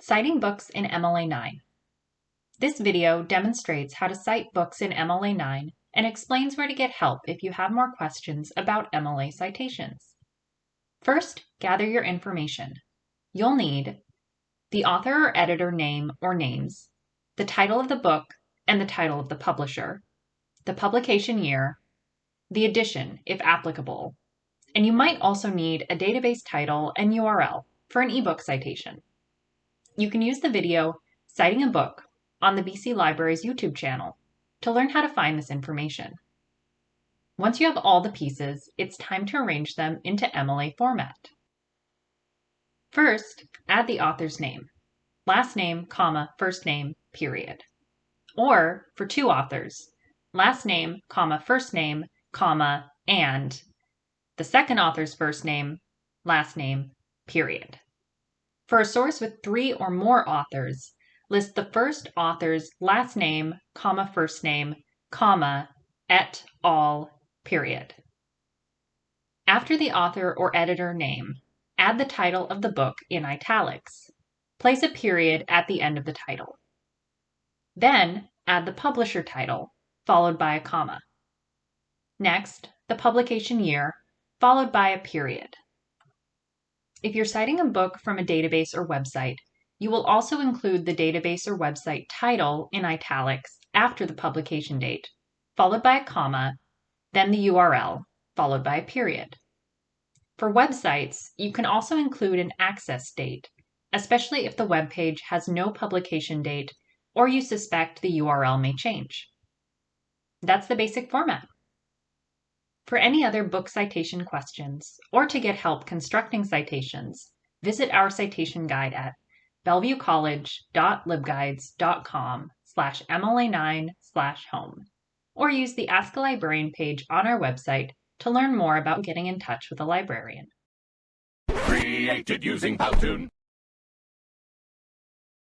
Citing Books in MLA9. This video demonstrates how to cite books in MLA9 and explains where to get help if you have more questions about MLA citations. First, gather your information. You'll need the author or editor name or names, the title of the book and the title of the publisher, the publication year, the edition if applicable, and you might also need a database title and URL for an ebook citation. You can use the video Citing a Book on the BC Library's YouTube channel to learn how to find this information. Once you have all the pieces, it's time to arrange them into MLA format. First, add the author's name, last name, comma, first name, period. Or, for two authors, last name, comma, first name, comma, and the second author's first name, last name, period. For a source with three or more authors, list the first author's last name, comma, first name, comma, et al, period. After the author or editor name, add the title of the book in italics. Place a period at the end of the title. Then add the publisher title, followed by a comma. Next, the publication year, followed by a period. If you're citing a book from a database or website, you will also include the database or website title in italics after the publication date, followed by a comma, then the URL, followed by a period. For websites, you can also include an access date, especially if the web page has no publication date or you suspect the URL may change. That's the basic format. For any other book citation questions, or to get help constructing citations, visit our citation guide at bellevuecollege.libguides.com slash MLA9 slash home, or use the Ask a Librarian page on our website to learn more about getting in touch with a librarian. Created using Powtoon.